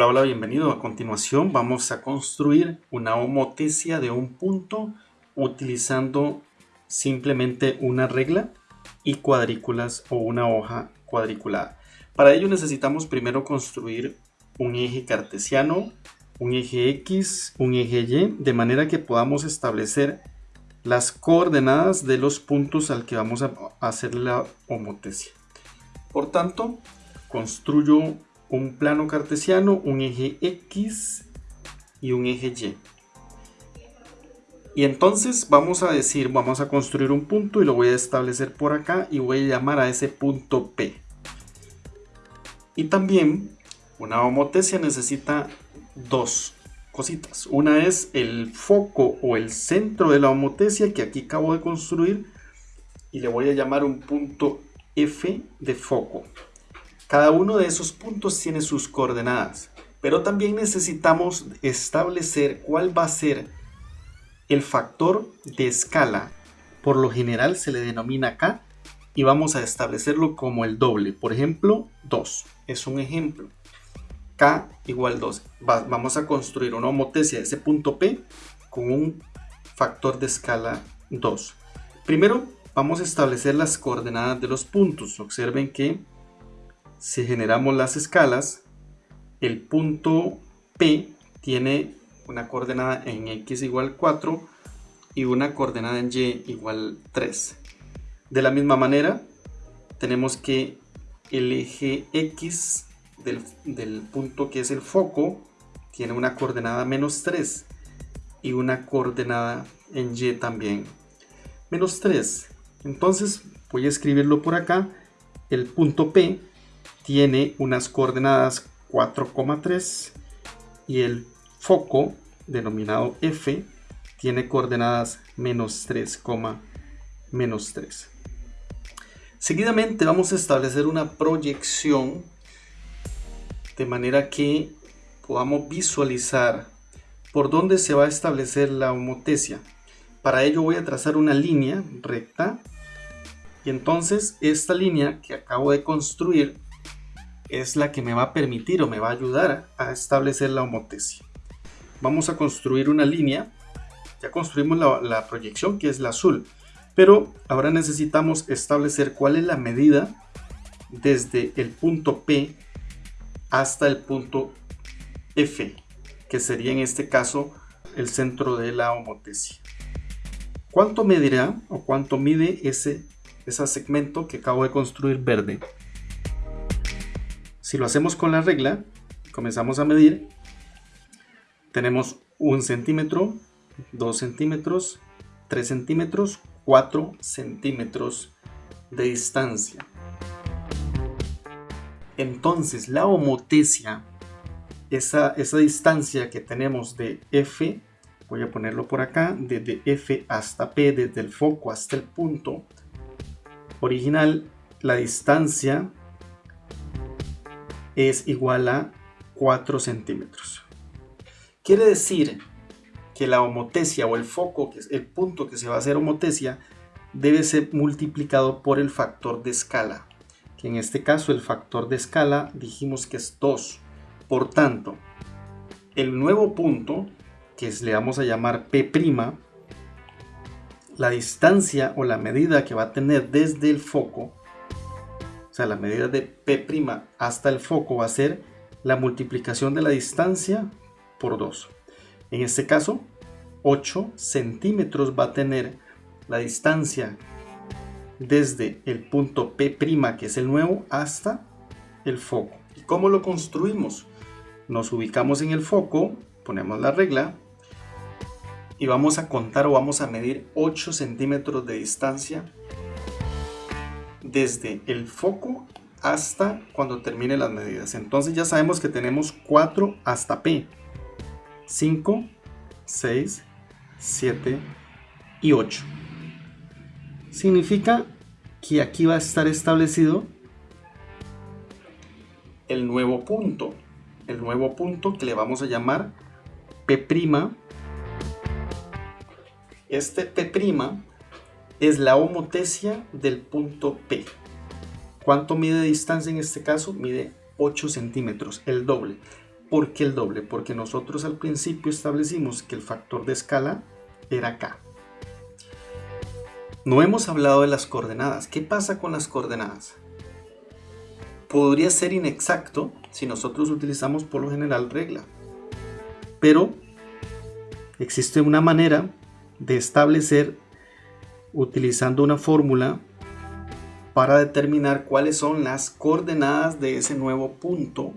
Hola, hola, bienvenido. A continuación vamos a construir una homotesia de un punto utilizando simplemente una regla y cuadrículas o una hoja cuadriculada. Para ello necesitamos primero construir un eje cartesiano, un eje X, un eje Y, de manera que podamos establecer las coordenadas de los puntos al que vamos a hacer la homotesia. Por tanto, construyo un plano cartesiano, un eje X y un eje Y. Y entonces vamos a decir, vamos a construir un punto y lo voy a establecer por acá y voy a llamar a ese punto P. Y también una homotesia necesita dos cositas. Una es el foco o el centro de la homotesia que aquí acabo de construir y le voy a llamar un punto F de foco. Cada uno de esos puntos tiene sus coordenadas, pero también necesitamos establecer cuál va a ser el factor de escala. Por lo general se le denomina K y vamos a establecerlo como el doble. Por ejemplo, 2 es un ejemplo. K igual 2. vamos a construir una homotesia de ese punto P con un factor de escala 2. Primero vamos a establecer las coordenadas de los puntos. Observen que si generamos las escalas, el punto P tiene una coordenada en X igual 4 y una coordenada en Y igual 3. De la misma manera, tenemos que el eje X del, del punto que es el foco tiene una coordenada menos 3 y una coordenada en Y también menos 3. Entonces voy a escribirlo por acá. El punto P tiene unas coordenadas 4,3 y el foco denominado F tiene coordenadas menos 3, menos 3. Seguidamente vamos a establecer una proyección de manera que podamos visualizar por dónde se va a establecer la homotesia. Para ello voy a trazar una línea recta y entonces esta línea que acabo de construir es la que me va a permitir o me va a ayudar a establecer la homotesia. Vamos a construir una línea. Ya construimos la, proyección que es la azul. Pero ahora necesitamos establecer cuál es la medida desde el punto P hasta el punto F, que sería en este caso el centro de la homotesia. ¿Cuánto medirá o cuánto mide ese, ese segmento que acabo de construir verde? Si lo hacemos con la regla, comenzamos a medir, tenemos un centímetro, 2 centímetros, 3 centímetros, 4 centímetros de distancia. Entonces la homotesia, esa, esa distancia que tenemos de F, voy a ponerlo por acá, desde F hasta P, desde el foco hasta el punto original, la distancia es igual a 4 centímetros. Quiere decir que la homotesia o el foco, que es el punto que se va a hacer homotesia, debe ser multiplicado por el factor de escala. Que en este caso el factor de escala dijimos que es 2. Por tanto, el nuevo punto, que le vamos a llamar P', la distancia o la medida que va a tener desde el foco la medida de P' hasta el foco va a ser la multiplicación de la distancia por 2. En este caso, 8 centímetros va a tener la distancia desde el punto P', que es el nuevo, hasta el foco. ¿Y cómo lo construimos? Nos ubicamos en el foco, ponemos la regla y vamos a contar o vamos a medir 8 centímetros de distancia desde el foco hasta cuando termine las medidas. Entonces ya sabemos que tenemos 4 hasta P. 5, 6, 7 y 8. Significa que aquí va a estar establecido el nuevo punto. El nuevo punto que le vamos a llamar P'. Este P' es la homotesia del punto P. ¿Cuánto mide de distancia en este caso? Mide 8 centímetros, el doble. ¿Por qué el doble? Porque nosotros al principio establecimos que el factor de escala era k. No hemos hablado de las coordenadas. ¿Qué pasa con las coordenadas? Podría ser inexacto si nosotros utilizamos por lo general regla. Pero existe una manera de establecer utilizando una fórmula para determinar cuáles son las coordenadas de ese nuevo punto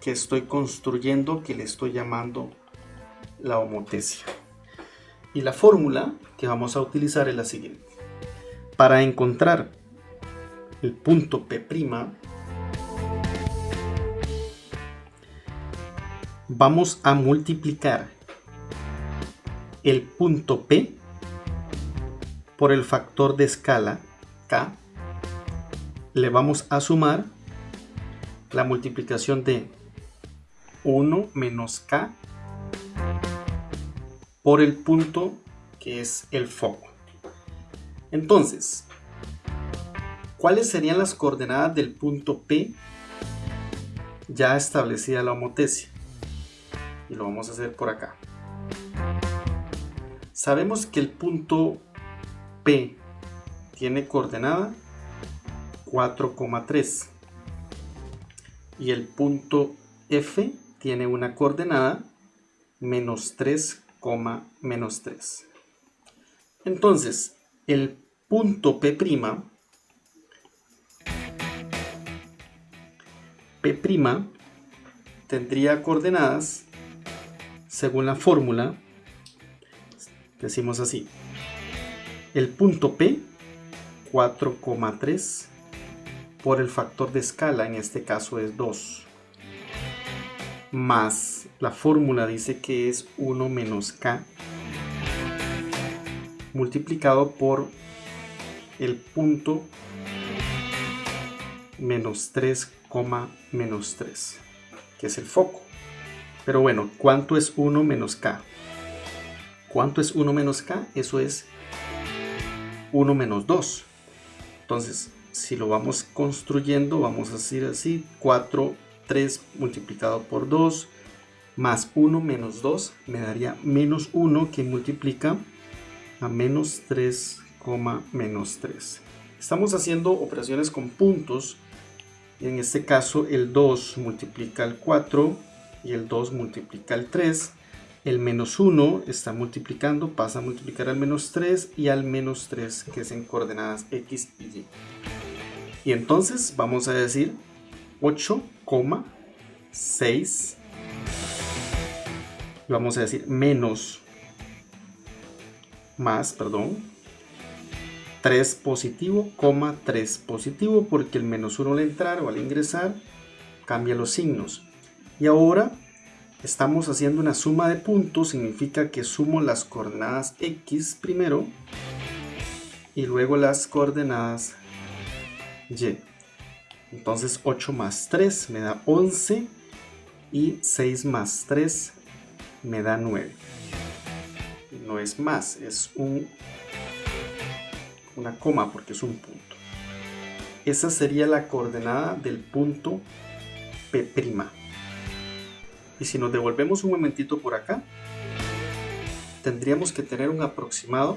que estoy construyendo que le estoy llamando la homotesia. Y la fórmula que vamos a utilizar es la siguiente. Para encontrar el punto P', vamos a multiplicar el punto P por el factor de escala K. Le vamos a sumar la multiplicación de 1 menos k por el punto que es el foco. Entonces, ¿cuáles serían las coordenadas del punto P ya establecida la homotesia? Y lo vamos a hacer por acá. Sabemos que el punto P tiene coordenada 4,3 y el punto F tiene una coordenada menos 3, menos 3. Entonces, el punto P', P' tendría coordenadas según la fórmula, decimos así, el punto P 4,3 por el factor de escala, en este caso es 2 más la fórmula dice que es 1 menos k multiplicado por el punto menos 3, menos 3 que es el foco pero bueno, ¿cuánto es 1 menos k? ¿cuánto es 1 menos k? eso es 1 menos 2 entonces si lo vamos construyendo vamos a decir así 4 3 multiplicado por 2 más 1 menos 2 me daría menos 1 que multiplica a menos 3, menos 3. Estamos haciendo operaciones con puntos. En este caso el 2 multiplica el 4 y el 2 multiplica el 3. El menos 1 está multiplicando, pasa a multiplicar al menos 3 y al menos 3 que es en coordenadas x y y. Y entonces vamos a decir 8,6 vamos a decir menos más, perdón 3 positivo, 3 positivo porque el menos 1 al entrar o al ingresar cambia los signos y ahora estamos haciendo una suma de puntos significa que sumo las coordenadas x primero y luego las coordenadas y entonces 8 más 3 me da 11 y 6 más 3 me da 9. No es más, es un, una coma porque es un punto. Esa sería la coordenada del punto P'. Y si nos devolvemos un momentito por acá, tendríamos que tener un aproximado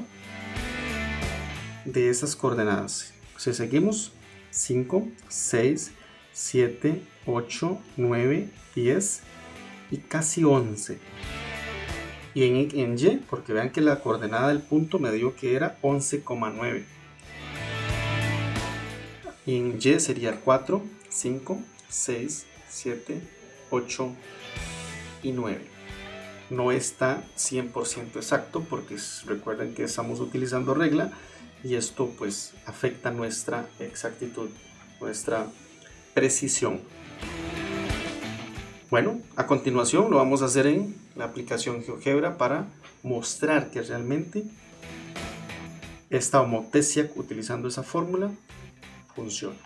de esas coordenadas. Si seguimos 5, 6, 7, 8, 9, 10 y casi 11. Y en, Y, porque vean que la coordenada del punto me dio que era 11,9. Y en Y sería 4, 5, 6, 7, 8 y 9. No está 100% exacto porque recuerden que estamos utilizando regla y esto pues afecta nuestra exactitud, nuestra precisión. Bueno, a continuación lo vamos a hacer en la aplicación GeoGebra para mostrar que realmente esta homotesia utilizando esa fórmula funciona.